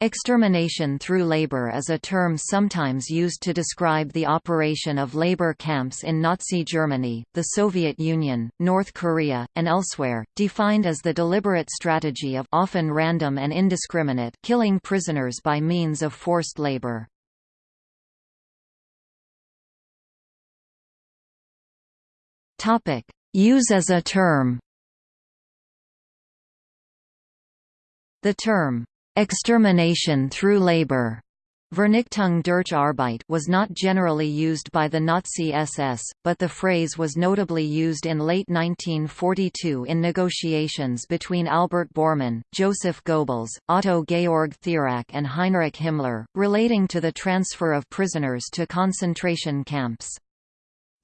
Extermination through labor is a term sometimes used to describe the operation of labor camps in Nazi Germany, the Soviet Union, North Korea, and elsewhere, defined as the deliberate strategy of often random and indiscriminate killing prisoners by means of forced labor. Use as a term The term Extermination through labor Vernichtung durch Arbeit was not generally used by the Nazi SS, but the phrase was notably used in late 1942 in negotiations between Albert Bormann, Joseph Goebbels, Otto Georg Thierack and Heinrich Himmler, relating to the transfer of prisoners to concentration camps.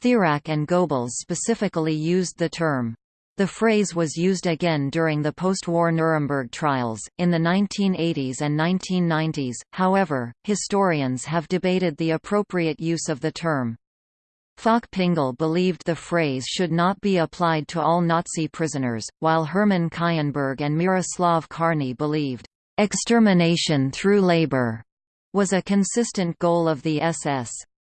Thierack and Goebbels specifically used the term the phrase was used again during the post-war Nuremberg trials, in the 1980s and 1990s, however, historians have debated the appropriate use of the term. Falk-Pingel believed the phrase should not be applied to all Nazi prisoners, while Hermann Kaienburg and Miroslav Karny believed, "...extermination through labor," was a consistent goal of the SS.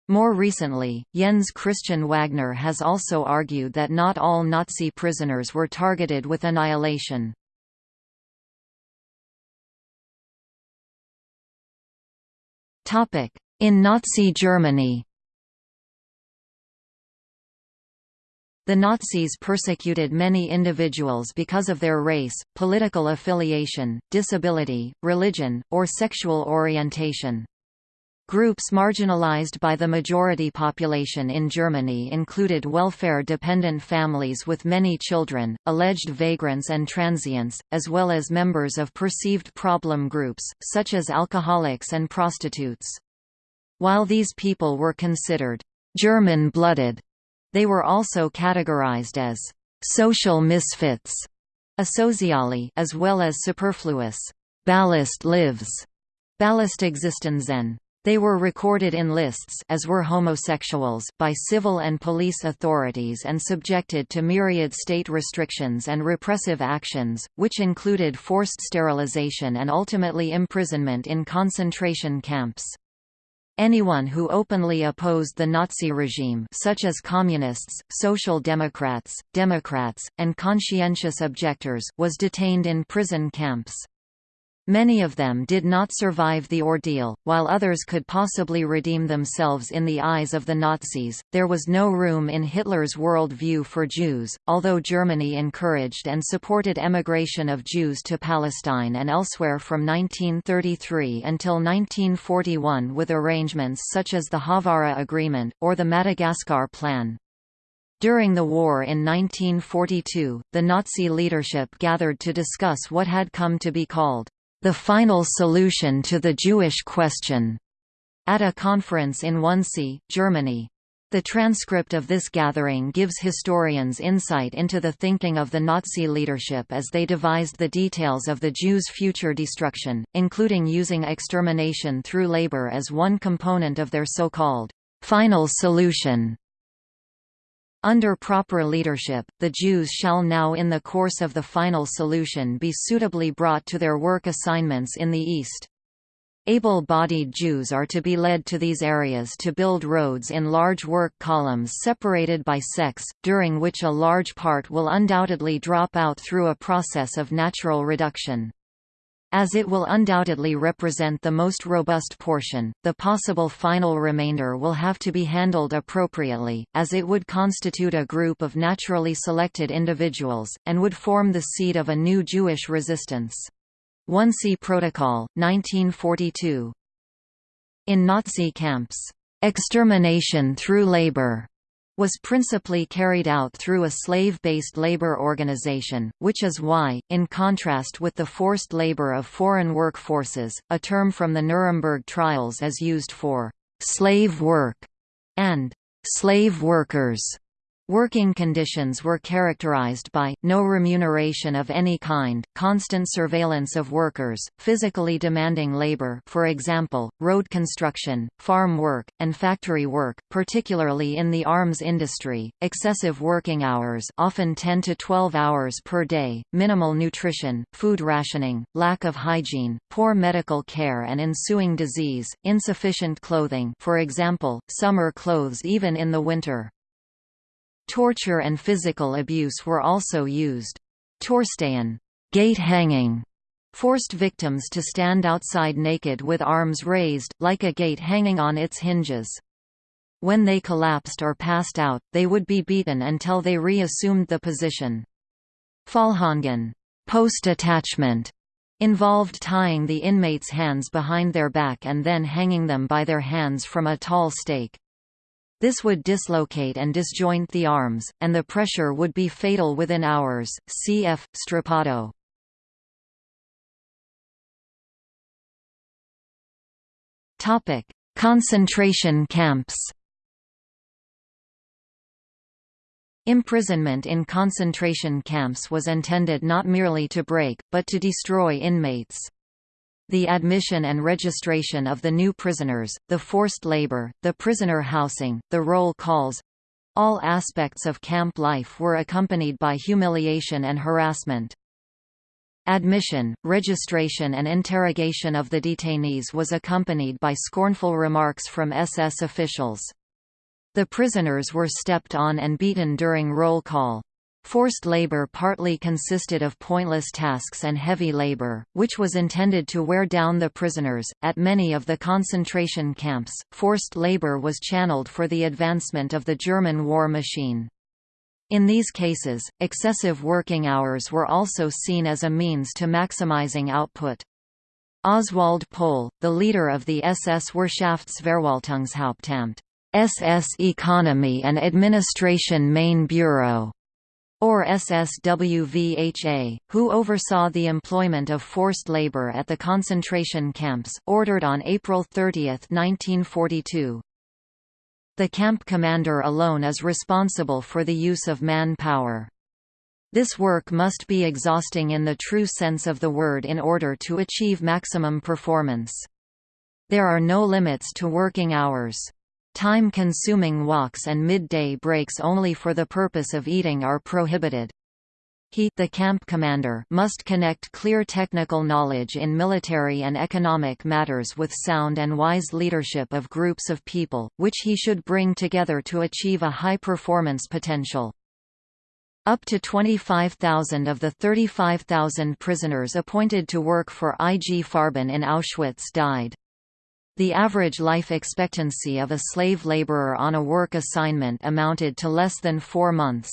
More recently, Jens Christian Wagner has also argued that not all Nazi prisoners were targeted with annihilation. In Nazi Germany The Nazis persecuted many individuals because of their race, political affiliation, disability, religion, or sexual orientation. Groups marginalized by the majority population in Germany included welfare-dependent families with many children, alleged vagrants and transients, as well as members of perceived problem groups, such as alcoholics and prostitutes. While these people were considered German-blooded, they were also categorized as social misfits, asociali, as well as superfluous ballast lives, Ballast-Existenzen. They were recorded in lists as were homosexuals by civil and police authorities and subjected to myriad state restrictions and repressive actions, which included forced sterilization and ultimately imprisonment in concentration camps. Anyone who openly opposed the Nazi regime such as communists, social democrats, democrats, and conscientious objectors was detained in prison camps. Many of them did not survive the ordeal, while others could possibly redeem themselves in the eyes of the Nazis. There was no room in Hitler's world view for Jews, although Germany encouraged and supported emigration of Jews to Palestine and elsewhere from 1933 until 1941 with arrangements such as the Haavara Agreement, or the Madagascar Plan. During the war in 1942, the Nazi leadership gathered to discuss what had come to be called the final solution to the Jewish question, at a conference in Wannsee, Germany. The transcript of this gathering gives historians insight into the thinking of the Nazi leadership as they devised the details of the Jews' future destruction, including using extermination through labor as one component of their so-called final solution. Under proper leadership, the Jews shall now in the course of the final solution be suitably brought to their work assignments in the East. Able-bodied Jews are to be led to these areas to build roads in large work columns separated by sex, during which a large part will undoubtedly drop out through a process of natural reduction. As it will undoubtedly represent the most robust portion, the possible final remainder will have to be handled appropriately, as it would constitute a group of naturally selected individuals, and would form the seed of a new Jewish resistance. Wannsee Protocol, 1942 In Nazi camps, "...extermination through labor," was principally carried out through a slave-based labor organization, which is why, in contrast with the forced labor of foreign work forces, a term from the Nuremberg trials is used for «slave work» and «slave workers». Working conditions were characterized by, no remuneration of any kind, constant surveillance of workers, physically demanding labor for example, road construction, farm work, and factory work, particularly in the arms industry, excessive working hours often 10 to 12 hours per day, minimal nutrition, food rationing, lack of hygiene, poor medical care and ensuing disease, insufficient clothing for example, summer clothes even in the winter. Torture and physical abuse were also used. Torstehen gate hanging forced victims to stand outside naked with arms raised, like a gate hanging on its hinges. When they collapsed or passed out, they would be beaten until they reassumed the position. Pfahlhängen post attachment involved tying the inmates' hands behind their back and then hanging them by their hands from a tall stake. This would dislocate and disjoint the arms, and the pressure would be fatal within hours. Cf. Strappado. Topic: Concentration camps. Imprisonment in concentration camps was intended not merely to break, but to destroy inmates. The admission and registration of the new prisoners, the forced labor, the prisoner housing, the roll calls all aspects of camp life were accompanied by humiliation and harassment. Admission, registration and interrogation of the detainees was accompanied by scornful remarks from SS officials. The prisoners were stepped on and beaten during roll call. Forced labor partly consisted of pointless tasks and heavy labor, which was intended to wear down the prisoners. At many of the concentration camps, forced labor was channeled for the advancement of the German war machine. In these cases, excessive working hours were also seen as a means to maximizing output. Oswald Pohl, the leader of the SS Wirtschaftsverwaltungshauptamt SS Economy and Administration Main Bureau, or SSWVHA, who oversaw the employment of forced labor at the concentration camps, ordered on April 30, 1942. The camp commander alone is responsible for the use of manpower. This work must be exhausting in the true sense of the word in order to achieve maximum performance. There are no limits to working hours. Time-consuming walks and midday breaks only for the purpose of eating are prohibited. He the camp commander must connect clear technical knowledge in military and economic matters with sound and wise leadership of groups of people, which he should bring together to achieve a high performance potential. Up to 25,000 of the 35,000 prisoners appointed to work for IG Farben in Auschwitz died. The average life expectancy of a slave laborer on a work assignment amounted to less than four months.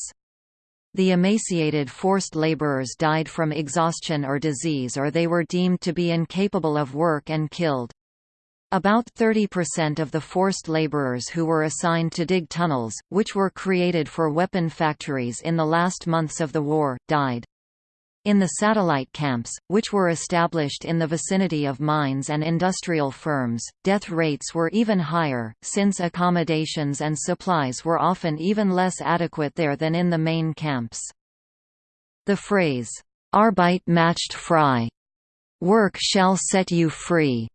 The emaciated forced laborers died from exhaustion or disease or they were deemed to be incapable of work and killed. About 30% of the forced laborers who were assigned to dig tunnels, which were created for weapon factories in the last months of the war, died. In the satellite camps, which were established in the vicinity of mines and industrial firms, death rates were even higher, since accommodations and supplies were often even less adequate there than in the main camps. The phrase, Arbeit macht frei, work shall set you free,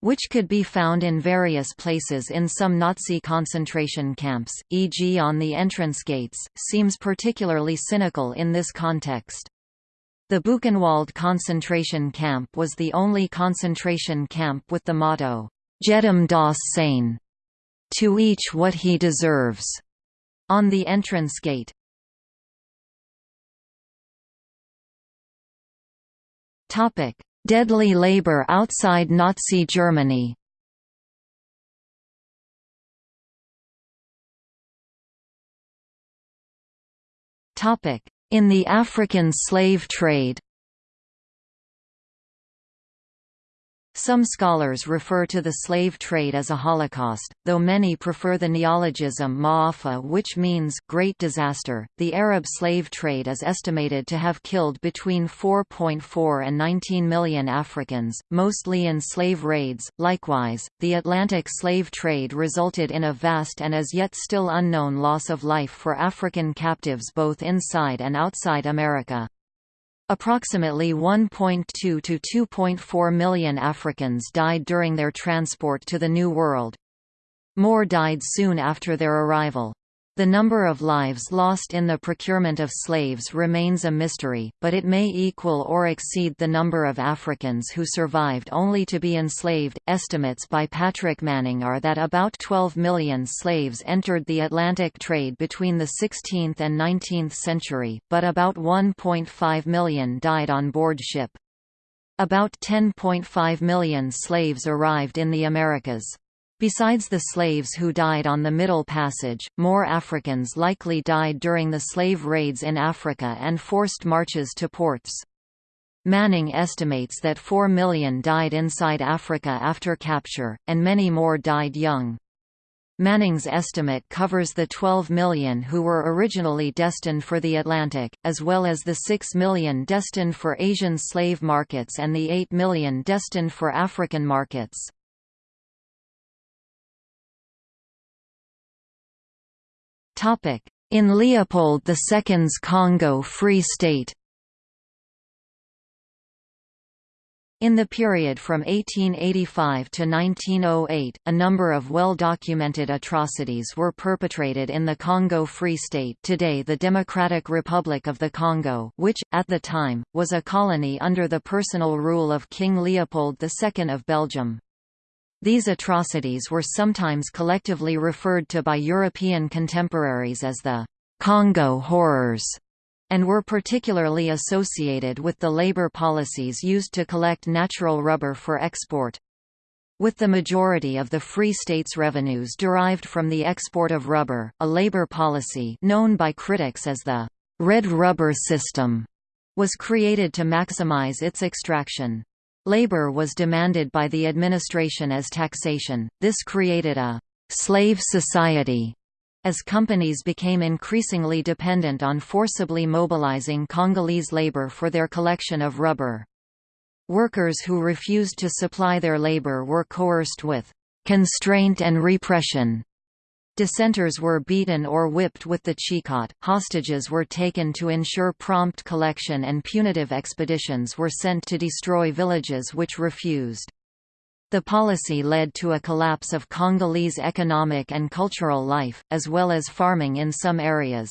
which could be found in various places in some Nazi concentration camps, e.g. on the entrance gates, seems particularly cynical in this context. The Buchenwald concentration camp was the only concentration camp with the motto, Jedem das Seine, to each what he deserves, on the entrance gate. Deadly labor outside Nazi Germany. Topic: in the African slave trade Some scholars refer to the slave trade as a holocaust, though many prefer the neologism ma'afa which means great disaster. The Arab slave trade is estimated to have killed between 4.4 and 19 million Africans, mostly in slave raids. Likewise, the Atlantic slave trade resulted in a vast and as yet still unknown loss of life for African captives both inside and outside America. Approximately 1.2 to 2.4 million Africans died during their transport to the New World. More died soon after their arrival. The number of lives lost in the procurement of slaves remains a mystery, but it may equal or exceed the number of Africans who survived only to be enslaved. Estimates by Patrick Manning are that about 12 million slaves entered the Atlantic trade between the 16th and 19th century, but about 1.5 million died on board ship. About 10.5 million slaves arrived in the Americas. Besides the slaves who died on the Middle Passage, more Africans likely died during the slave raids in Africa and forced marches to ports. Manning estimates that 4 million died inside Africa after capture, and many more died young. Manning's estimate covers the 12 million who were originally destined for the Atlantic, as well as the 6 million destined for Asian slave markets and the 8 million destined for African markets. In Leopold II's Congo Free State In the period from 1885 to 1908, a number of well-documented atrocities were perpetrated in the Congo Free State today the Democratic Republic of the Congo which, at the time, was a colony under the personal rule of King Leopold II of Belgium. These atrocities were sometimes collectively referred to by European contemporaries as the Congo Horrors and were particularly associated with the labor policies used to collect natural rubber for export. With the majority of the Free State's revenues derived from the export of rubber, a labor policy known by critics as the «red rubber system» was created to maximize its extraction. Labor was demanded by the administration as taxation, this created a «slave society» as companies became increasingly dependent on forcibly mobilizing Congolese labor for their collection of rubber. Workers who refused to supply their labor were coerced with «constraint and repression» Dissenters were beaten or whipped with the chicotte, hostages were taken to ensure prompt collection and punitive expeditions were sent to destroy villages which refused. The policy led to a collapse of Congolese economic and cultural life, as well as farming in some areas.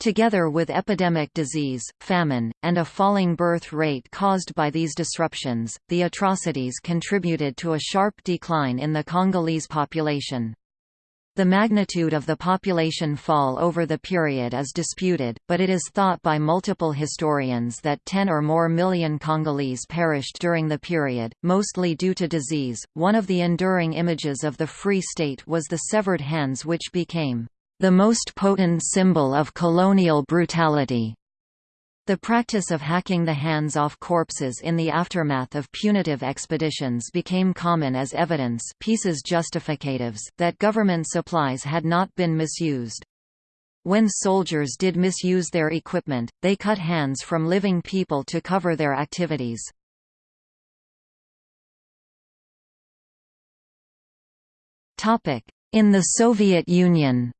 Together with epidemic disease, famine, and a falling birth rate caused by these disruptions, the atrocities contributed to a sharp decline in the Congolese population. The magnitude of the population fall over the period is disputed, but it is thought by multiple historians that 10 or more million Congolese perished during the period, mostly due to disease. One of the enduring images of the Free State was the severed hands, which became the most potent symbol of colonial brutality. The practice of hacking the hands off corpses in the aftermath of punitive expeditions became common as evidence pieces justificatives that government supplies had not been misused. When soldiers did misuse their equipment, they cut hands from living people to cover their activities. In the Soviet Union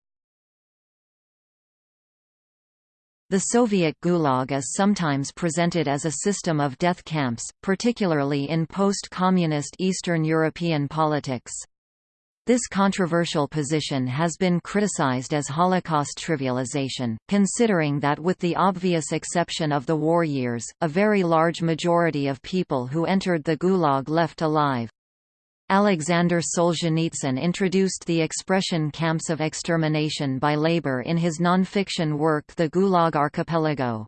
The Soviet Gulag is sometimes presented as a system of death camps, particularly in post-communist Eastern European politics. This controversial position has been criticized as Holocaust trivialization, considering that with the obvious exception of the war years, a very large majority of people who entered the Gulag left alive. Alexander Solzhenitsyn introduced the expression camps of extermination by labor in his non-fiction work The Gulag Archipelago.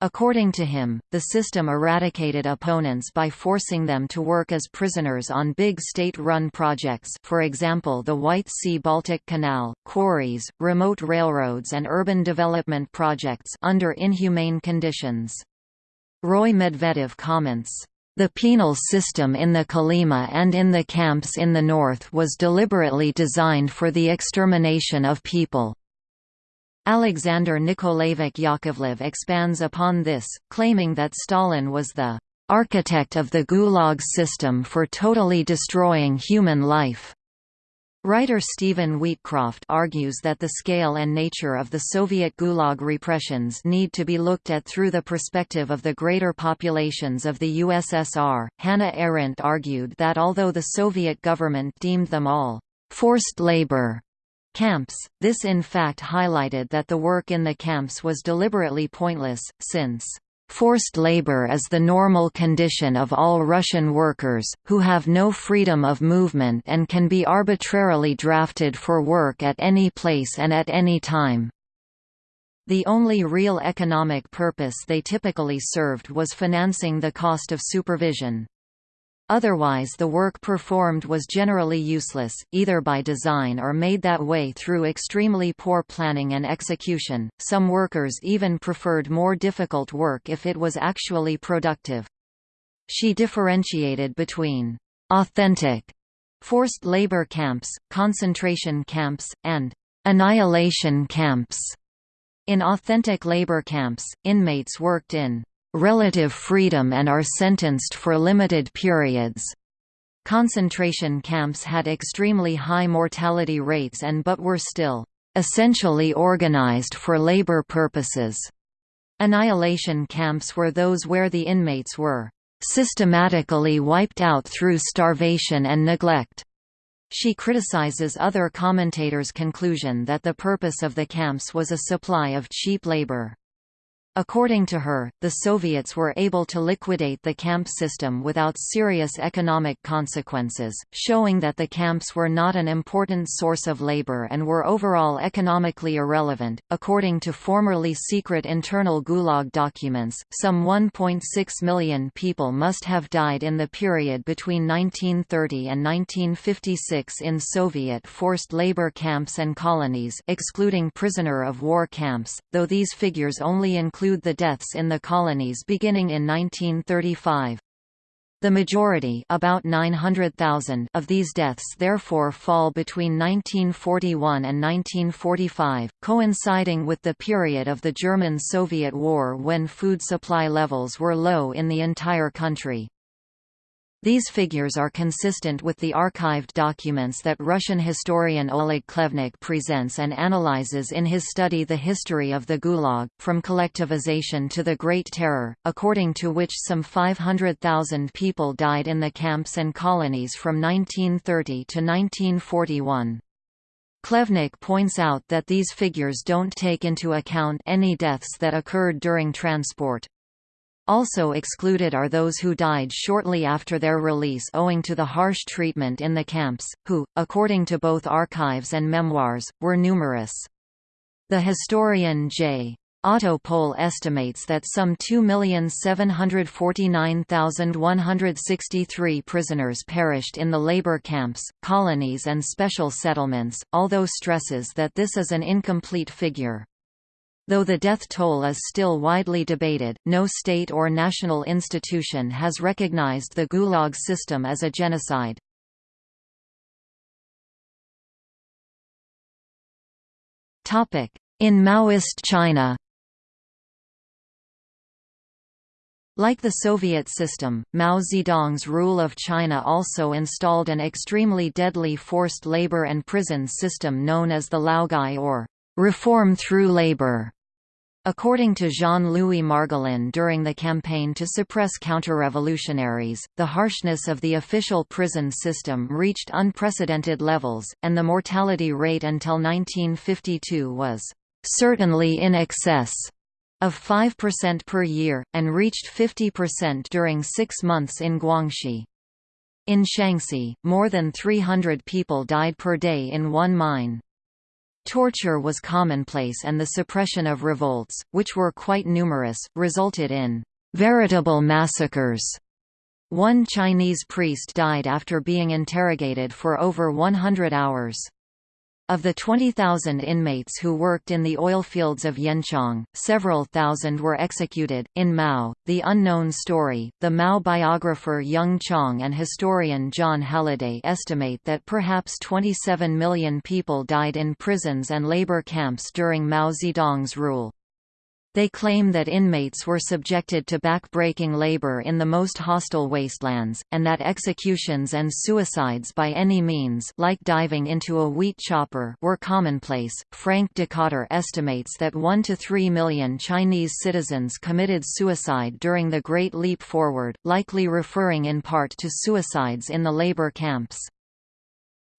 According to him, the system eradicated opponents by forcing them to work as prisoners on big state-run projects for example the White Sea-Baltic Canal, quarries, remote railroads and urban development projects under inhumane conditions. Roy Medvedev comments, The penal system in the Kolyma and in the camps in the north was deliberately designed for the extermination of people. Alexander Nikolaevich Yakovlev expands upon this, claiming that Stalin was the architect of the Gulag system for totally destroying human life. Writer Stephen Wheatcroft argues that the scale and nature of the Soviet Gulag repressions need to be looked at through the perspective of the greater populations of the USSR. Hannah Arendt argued that although the Soviet government deemed them all forced labor camps, this in fact highlighted that the work in the camps was deliberately pointless, since Forced labor is the normal condition of all Russian workers, who have no freedom of movement and can be arbitrarily drafted for work at any place and at any time. The only real economic purpose they typically served was financing the cost of supervision. Otherwise the work performed was generally useless, either by design or made that way through extremely poor planning and execution. Some workers even preferred more difficult work if it was actually productive. She differentiated between authentic forced labor camps, concentration camps, and annihilation camps. In authentic labor camps, inmates worked in relative freedom and are sentenced for limited periods. Concentration camps had extremely high mortality rates and but were still essentially organized for labor purposes. Annihilation camps were those where the inmates were systematically wiped out through starvation and neglect. She criticizes other commentators' conclusion that the purpose of the camps was a supply of cheap labor. According to her, the Soviets were able to liquidate the camp system without serious economic consequences, showing that the camps were not an important source of labor and were overall economically irrelevant. According to formerly secret internal Gulag documents, some 1.6 million people must have died in the period between 1930 and 1956 in Soviet forced labor camps and colonies, excluding prisoner of war camps, though these figures only include include the deaths in the colonies beginning in 1935. The majority about 900,000 of these deaths therefore fall between 1941 and 1945, coinciding with the period of the German-Soviet War when food supply levels were low in the entire country. These figures are consistent with the archived documents that Russian historian Oleg Khlevniuk presents and analyzes in his study The History of the Gulag, from collectivization to the Great Terror, according to which some 500,000 people died in the camps and colonies from 1930 to 1941. Khlevniuk points out that these figures don't take into account any deaths that occurred during transport. Also excluded are those who died shortly after their release owing to the harsh treatment in the camps, who, according to both archives and memoirs, were numerous. The historian J. Otto Pohl estimates that some 2,749,163 prisoners perished in the labor camps, colonies and special settlements, although stresses that this is an incomplete figure. Though the death toll is still widely debated, no state or national institution has recognized the Gulag system as a genocide. In Maoist China Like the Soviet system, Mao Zedong's rule of China also installed an extremely deadly forced labor and prison system known as the Laogai or reform through labor. According to Jean-Louis Margolin during the campaign to suppress counter-revolutionaries, the harshness of the official prison system reached unprecedented levels, and the mortality rate until 1952 was certainly in excess of 5% per year, and reached 50% during six months in Guangxi. In Shaanxi, more than 300 people died per day in one mine. Torture was commonplace and the suppression of revolts, which were quite numerous, resulted in veritable massacres. One Chinese priest died after being interrogated for over 100 hours. Of the 20,000 inmates who worked in the oil fields of Yanchang, several thousand were executed. In Mao, The Unknown Story, the Mao biographer Jung Chang and historian Jon Halliday estimate that perhaps 27 million people died in prisons and labor camps during Mao Zedong's rule. They claim that inmates were subjected to back-breaking labor in the most hostile wastelands, and that executions and suicides by any means like diving into a wheat chopper were commonplace. Frank Dikötter estimates that 1 to 3 million Chinese citizens committed suicide during the Great Leap Forward, likely referring in part to suicides in the labor camps.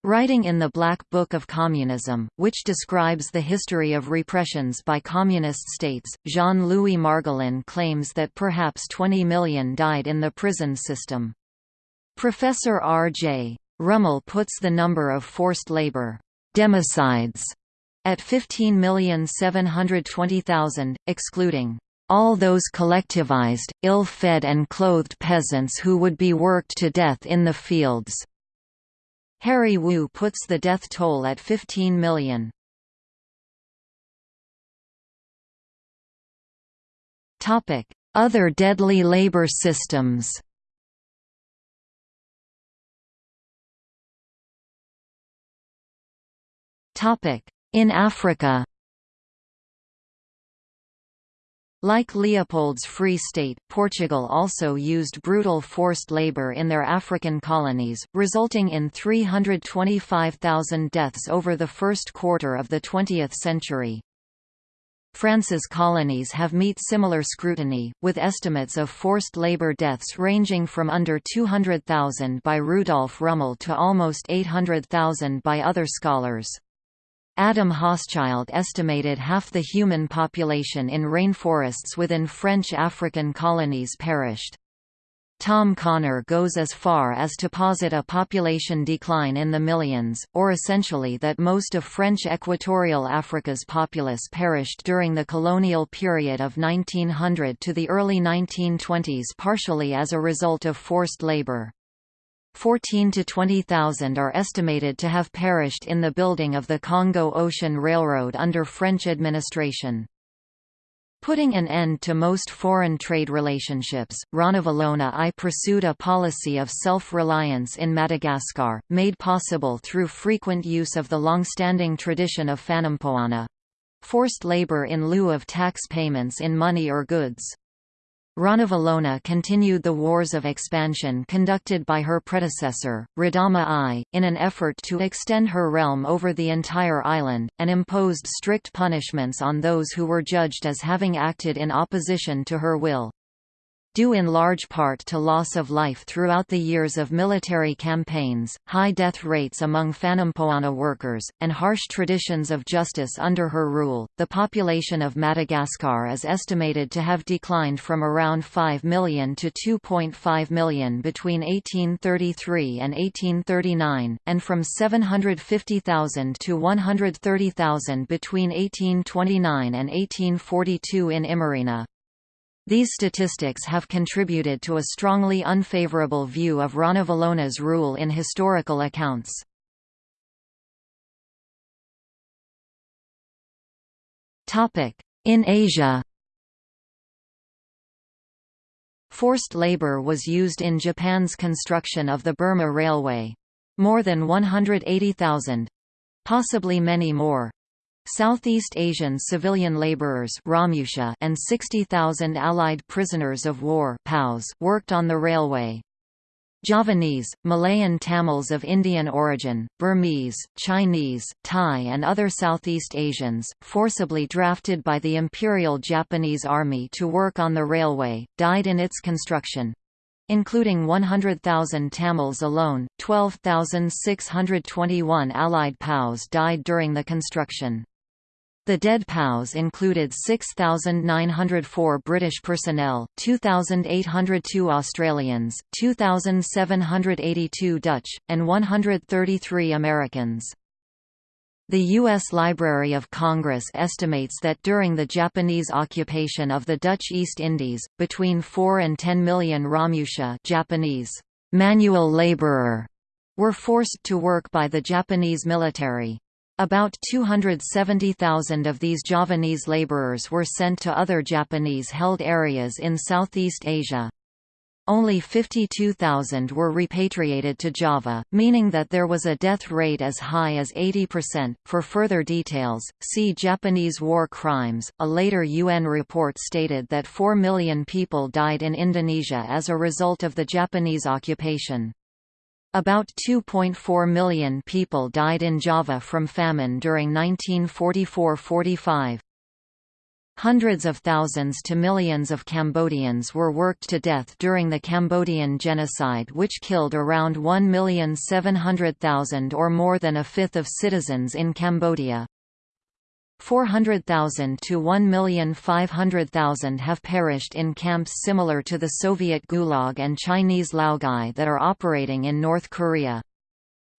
Writing in the Black Book of Communism, which describes the history of repressions by communist states, Jean-Louis Margolin claims that perhaps 20 million died in the prison system. Professor R.J. Rummel puts the number of forced labor democides at 15,720,000, excluding all those collectivized, ill-fed and clothed peasants who would be worked to death in the fields. Harry Wu puts the death toll at 15 million. Other deadly labor systems In Africa Like Leopold's Free State, Portugal also used brutal forced labour in their African colonies, resulting in 325,000 deaths over the first quarter of the 20th century. France's colonies have met similar scrutiny, with estimates of forced labor deaths ranging from under 200,000 by Rudolf Rummel to almost 800,000 by other scholars. Adam Hochschild estimated half the human population in rainforests within French African colonies perished. Tom Connor goes as far as to posit a population decline in the millions, or essentially that most of French equatorial Africa's populace perished during the colonial period of 1900 to the early 1920s partially as a result of forced labor. 14 to 20,000 are estimated to have perished in the building of the Congo Ocean Railroad under French administration. Putting an end to most foreign trade relationships, Ranavalona I pursued a policy of self-reliance in Madagascar, made possible through frequent use of the long-standing tradition of Fanampoana—forced labor in lieu of tax payments in money or goods. Ranavalona continued the wars of expansion conducted by her predecessor, Radama I, in an effort to extend her realm over the entire island, and imposed strict punishments on those who were judged as having acted in opposition to her will due in large part to loss of life throughout the years of military campaigns, high death rates among Fanampoana workers, and harsh traditions of justice under her rule. The population of Madagascar is estimated to have declined from around 5 million to 2.5 million between 1833 and 1839, and from 750,000 to 130,000 between 1829 and 1842 in Imerina. These statistics have contributed to a strongly unfavorable view of Ranavalona's rule in historical accounts. In Asia Forced labor was used in Japan's construction of the Burma Railway. More than 180,000—possibly many more, Southeast Asian civilian laborers and 60,000 Allied prisoners of war worked on the railway. Javanese, Malayan Tamils of Indian origin, Burmese, Chinese, Thai and other Southeast Asians, forcibly drafted by the Imperial Japanese Army to work on the railway, died in its construction. Including 100,000 Tamils alone, 12,621 Allied POWs died during the construction. The dead POWs included 6,904 British personnel, 2,802 Australians, 2,782 Dutch, and 133 Americans. The U.S. Library of Congress estimates that during the Japanese occupation of the Dutch East Indies, between 4 and 10 million Romusha Japanese manual laborer were forced to work by the Japanese military. About 270,000 of these Javanese laborers were sent to other Japanese-held areas in Southeast Asia. Only 52,000 were repatriated to Java, meaning that there was a death rate as high as 80%. For further details, see Japanese war crimes. A later UN report stated that 4 million people died in Indonesia as a result of the Japanese occupation. About 2.4 million people died in Java from famine during 1944–45. Hundreds of thousands to millions of Cambodians were worked to death during the Cambodian genocide which killed around 1,700,000 or more than a fifth of citizens in Cambodia. 400,000 to 1,500,000 have perished in camps similar to the Soviet Gulag and Chinese Laogai that are operating in North Korea.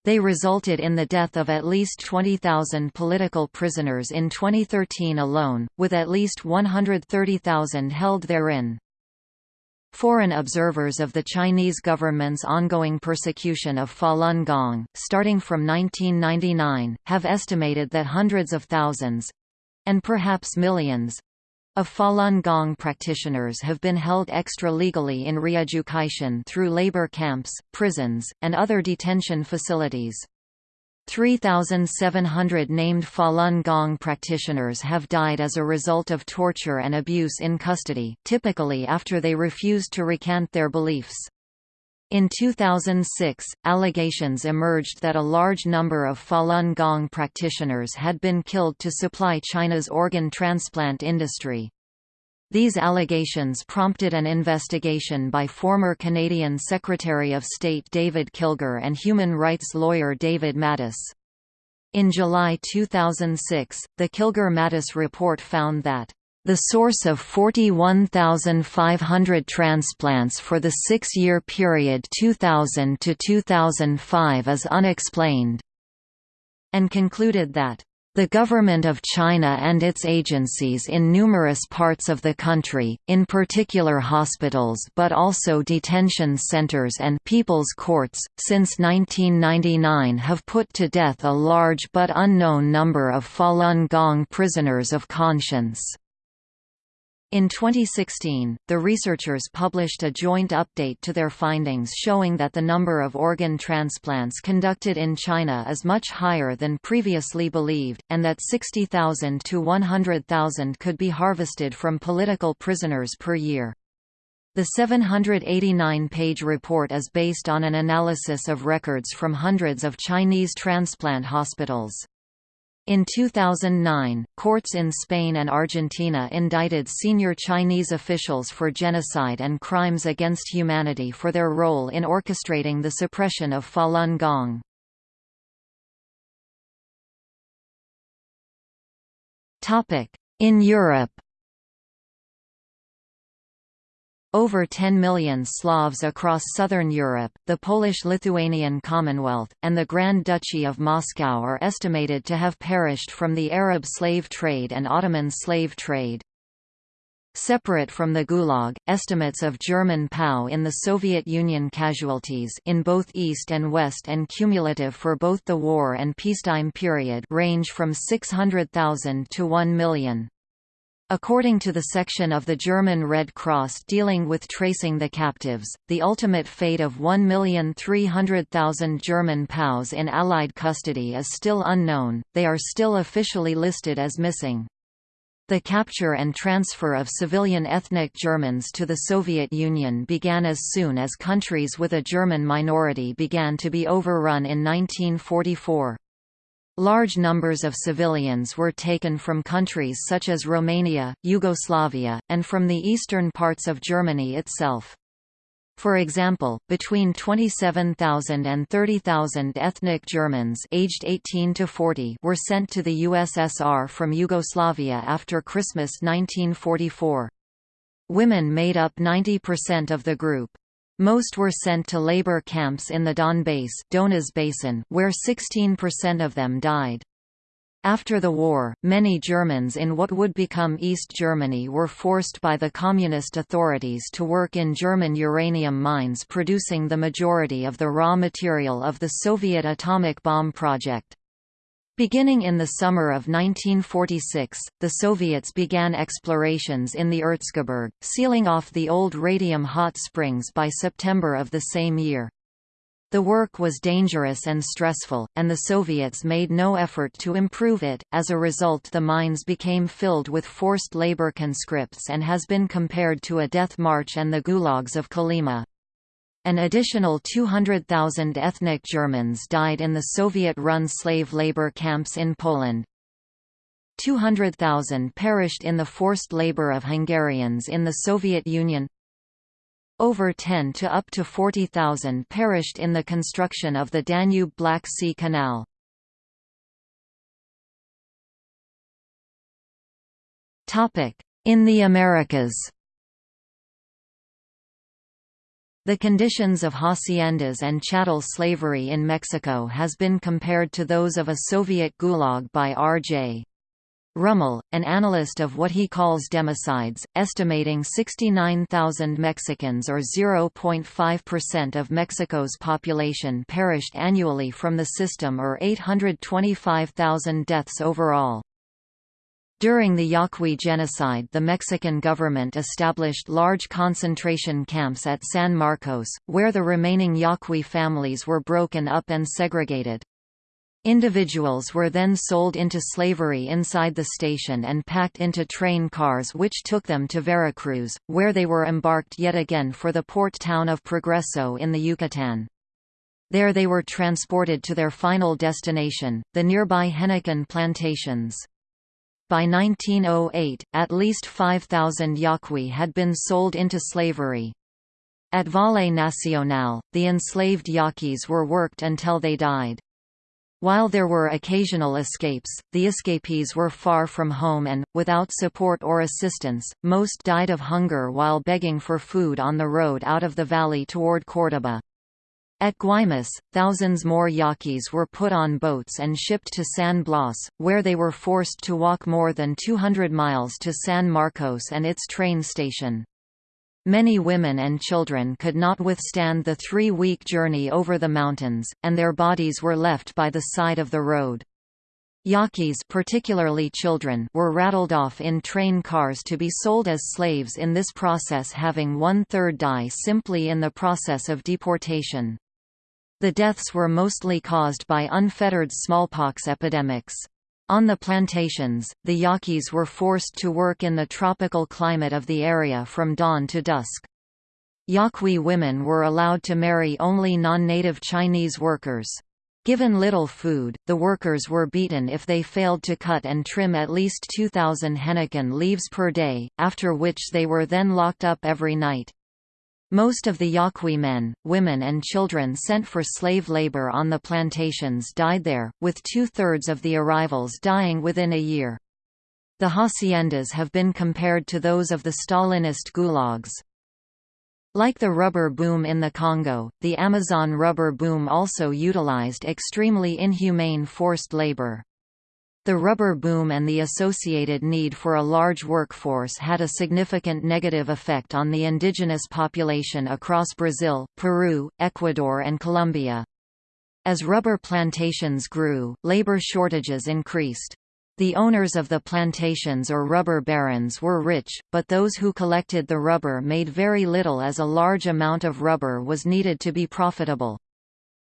They resulted in the death of at least 20,000 political prisoners in 2013 alone, with at least 130,000 held therein. Foreign observers of the Chinese government's ongoing persecution of Falun Gong, starting from 1999, have estimated that hundreds of thousands—and perhaps millions, of Falun Gong practitioners have been held extra-legally in re-education through labor camps, prisons, and other detention facilities. 3,700 named Falun Gong practitioners have died as a result of torture and abuse in custody, typically after they refused to recant their beliefs. In 2006, allegations emerged that a large number of Falun Gong practitioners had been killed to supply China's organ transplant industry. These allegations prompted an investigation by former Canadian Secretary of State David Kilgour and human rights lawyer David Matas. In July 2006, the Kilgour-Matas report found that the source of 41,500 transplants for the six-year period 2000 to 2005 is unexplained, and concluded that the government of China and its agencies in numerous parts of the country, in particular hospitals but also detention centers and people's courts, since 1999 have put to death a large but unknown number of Falun Gong prisoners of conscience. In 2016, the researchers published a joint update to their findings showing that the number of organ transplants conducted in China is much higher than previously believed, and that 60,000 to 100,000 could be harvested from political prisoners per year. The 789-page report is based on an analysis of records from hundreds of Chinese transplant hospitals. In 2009, courts in Spain and Argentina indicted senior Chinese officials for genocide and crimes against humanity for their role in orchestrating the suppression of Falun Gong. In Europe over 10 million Slavs across southern Europe, the Polish-Lithuanian Commonwealth, and the Grand Duchy of Moscow are estimated to have perished from the Arab slave trade and Ottoman slave trade. Separate from the Gulag, estimates of German POW in the Soviet Union casualties in both East and West and cumulative for both the war and peacetime period range from 600,000 to 1 million. According to the section of the German Red Cross dealing with tracing the captives, the ultimate fate of 1,300,000 German POWs in Allied custody is still unknown, they are still officially listed as missing. The capture and transfer of civilian ethnic Germans to the Soviet Union began as soon as countries with a German minority began to be overrun in 1944. Large numbers of civilians were taken from countries such as Romania, Yugoslavia, and from the eastern parts of Germany itself. For example, between 27,000 and 30,000 ethnic Germans aged 18 to 40 were sent to the USSR from Yugoslavia after Christmas 1944. Women made up 90% of the group. Most were sent to labor camps in the Donbass Donez Basin, where 16% of them died. After the war, many Germans in what would become East Germany were forced by the communist authorities to work in German uranium mines producing the majority of the raw material of the Soviet atomic bomb project. Beginning in the summer of 1946, the Soviets began explorations in the Erzgebirge, sealing off the old radium hot springs by September of the same year. The work was dangerous and stressful, and the Soviets made no effort to improve it, as a result the mines became filled with forced labor conscripts and has been compared to a death march and the gulags of Kolyma. An additional 200,000 ethnic Germans died in the Soviet-run slave labor camps in Poland. 200,000 perished in the forced labor of Hungarians in the Soviet Union. Over 10 to up to 40,000 perished in the construction of the Danube-Black Sea Canal. In the Americas The conditions of haciendas and chattel slavery in Mexico has been compared to those of a Soviet gulag by R.J. Rummel, an analyst of what he calls democides, estimating 69,000 Mexicans or 0.5% of Mexico's population perished annually from the system or 825,000 deaths overall. During the Yaqui genocide the Mexican government established large concentration camps at San Marcos, where the remaining Yaqui families were broken up and segregated. Individuals were then sold into slavery inside the station and packed into train cars which took them to Veracruz, where they were embarked yet again for the port town of Progreso in the Yucatan. There they were transported to their final destination, the nearby Henequen plantations. By 1908, at least 5,000 Yaqui had been sold into slavery. At Valle Nacional, the enslaved Yaquis were worked until they died. While there were occasional escapes, the escapees were far from home and, without support or assistance, most died of hunger while begging for food on the road out of the valley toward Córdoba. At Guaymas, thousands more Yaquis were put on boats and shipped to San Blas, where they were forced to walk more than 200 miles to San Marcos and its train station. Many women and children could not withstand the three-week journey over the mountains, and their bodies were left by the side of the road. Yaquis particularly children were rattled off in train cars to be sold as slaves in this process having one-third die simply in the process of deportation. The deaths were mostly caused by unfettered smallpox epidemics. On the plantations, the Yaquis were forced to work in the tropical climate of the area from dawn to dusk. Yaqui women were allowed to marry only non-native Chinese workers. Given little food, the workers were beaten if they failed to cut and trim at least 2,000 henequen leaves per day, after which they were then locked up every night. Most of the Yaqui men, women and children sent for slave labor on the plantations died there, with two-thirds of the arrivals dying within a year. The haciendas have been compared to those of the Stalinist gulags. Like the rubber boom in the Congo, the Amazon rubber boom also utilized extremely inhumane forced labor. The rubber boom and the associated need for a large workforce had a significant negative effect on the indigenous population across Brazil, Peru, Ecuador and Colombia. As rubber plantations grew, labor shortages increased. The owners of the plantations or rubber barons were rich, but those who collected the rubber made very little as a large amount of rubber was needed to be profitable.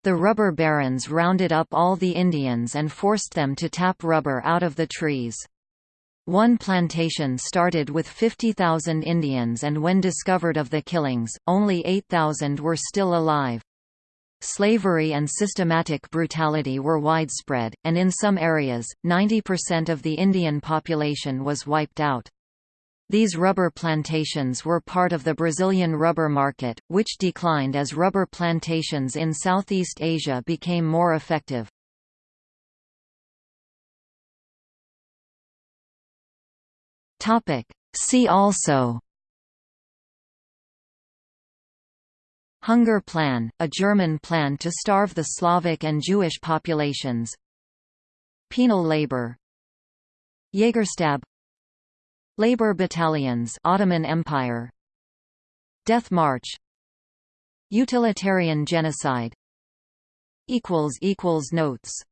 The rubber barons rounded up all the Indians and forced them to tap rubber out of the trees. One plantation started with 50,000 Indians and when discovered of the killings, only 8,000 were still alive. Slavery and systematic brutality were widespread, and in some areas, 90% of the Indian population was wiped out. These rubber plantations were part of the Brazilian rubber market, which declined as rubber plantations in Southeast Asia became more effective. See also Hunger Plan, a German plan to starve the Slavic and Jewish populations. Penal labor. Jägerstab Labor battalions Ottoman Empire. Death March. Utilitarian genocide. Equals equals notes